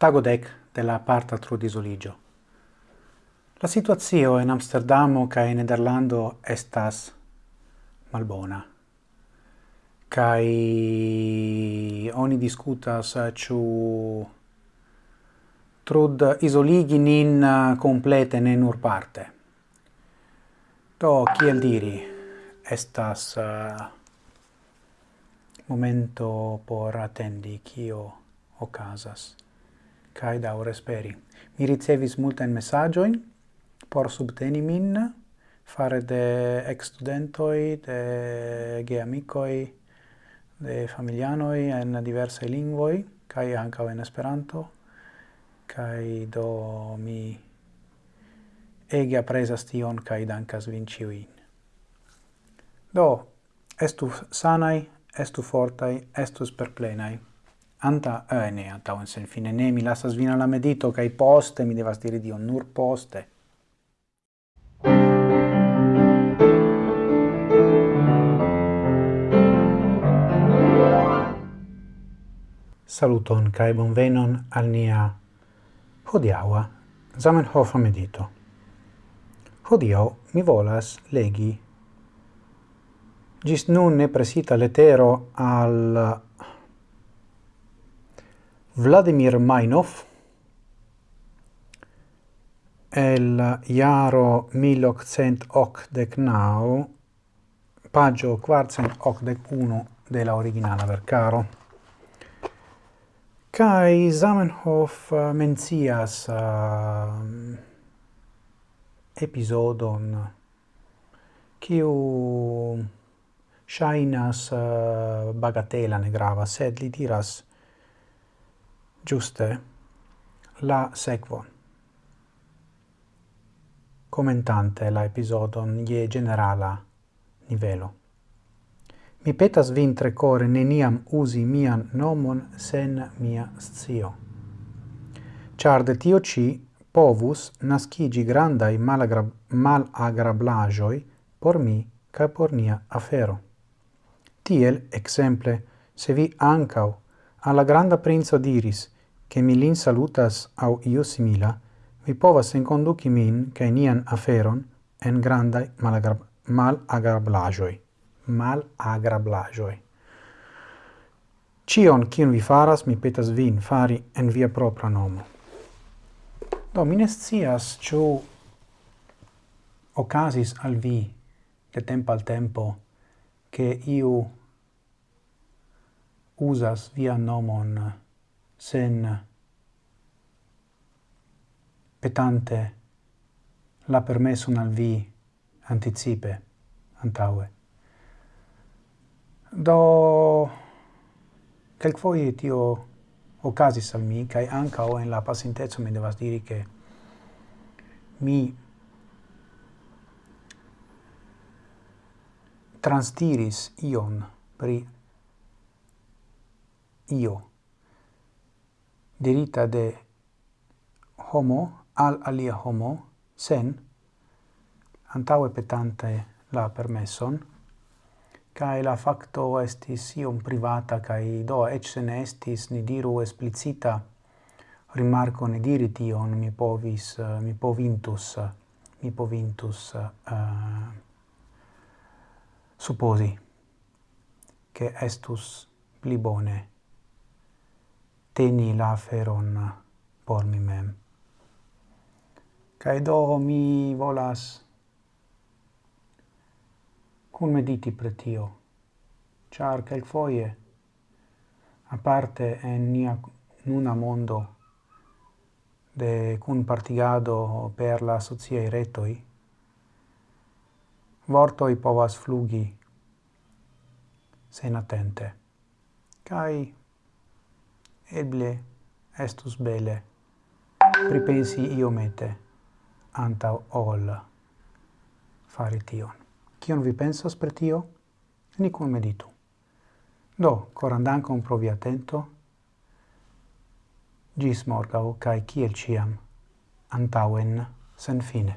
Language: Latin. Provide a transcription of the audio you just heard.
tagodec de la parta trudisoligio. La situazio in Amsterdamo cae Nederlando estas malbona. Kai oni discutas ciu trud isoligi nin complete ne nur parte. Do, kiel diri, estas uh, momento por attendi kio ocasas cae daure speri. Mi ricevis multen messagioin por subteni min fare de ex-studentoi, de geamicoi, de familianoi en diversae lingvoi, cae ancao en Esperanto, cae do mi ege apresas tion cae dankas vinciuin. Do, estu sanai, estu fortai, estus perplenai anta eh, ne anta un sen fine ne mi lasas vina la medito kai poste mi devas diri dio nur poste Saluton kai bonvenon al nia hodiaua Zamenhof medito. Hodiau mi volas legi gis nun ne presita letero al Vladimir Mainov el iaro 1889 pagio 481 de la della originala vercaro. Kai Zamenhof eh, mencias uh, episodon kiu shainas eh, uh, bagatela ne grava, sed li diras giuste la sequon. Commentante la episodon ie generala nivelo. Mi petas vin tre core neniam usi mian nomon sen mia scio. Char de tio ci povus nascigi grandai malagra malagrablajoi por mi ca por nia afero. Tiel, exemple, se vi ancau alla granda princo diris che mi lin salutas au io simila, vi povas enconduci min cae nian aferon en grandai malagrablajoi. Malagrablajoi. Cion, cion vi faras, mi petas vin fari en via propra nomo. Do, mi nescias ciu ocasis al vi de tempo al tempo che iu usas via nomon sen petante la permesson al vi anticipe, antaue. Do quelquefoie tio ocasis al mi, cae o en la pasintezzo mi devas diri che mi transtiris ion pri io dirita de homo al alia homo sen antaue petante la permesson cae la facto estis iom privata cae do ec sen estis ni diru explicita rimarco ne diri tion mi povis mi povintus mi povintus uh, supposi che estus pli bone teni la feron por mi mem. Cae do mi volas cun mediti pretio, char quel foie, a parte en nia nuna mondo de cun partigado per la sociae retoi, vortoi povas flugi sen attente. Cai eble estus bele pripensi iomete antau ol fari tion. Cion vi pensas per tio? Ni kun meditu. Do, coran dankon provi atento. Gis morgau, cae ciel ciam, antauen sen fine.